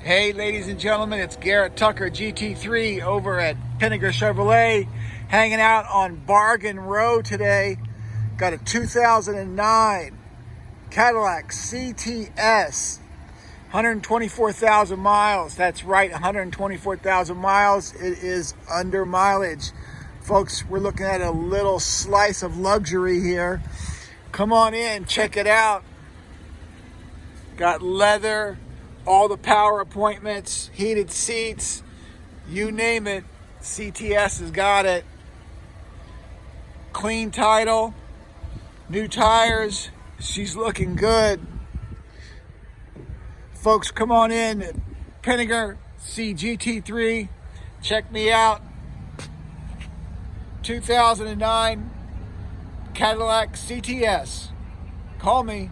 Hey, ladies and gentlemen, it's Garrett Tucker, GT3, over at Pinnaker Chevrolet, hanging out on Bargain Row today. Got a 2009 Cadillac CTS, 124,000 miles. That's right, 124,000 miles. It is under mileage. Folks, we're looking at a little slice of luxury here. Come on in, check it out. Got leather, all the power appointments, heated seats, you name it, CTS has got it. Clean title, new tires, she's looking good. Folks, come on in, Pinnaker CGT3, check me out. 2009 Cadillac CTS. Call me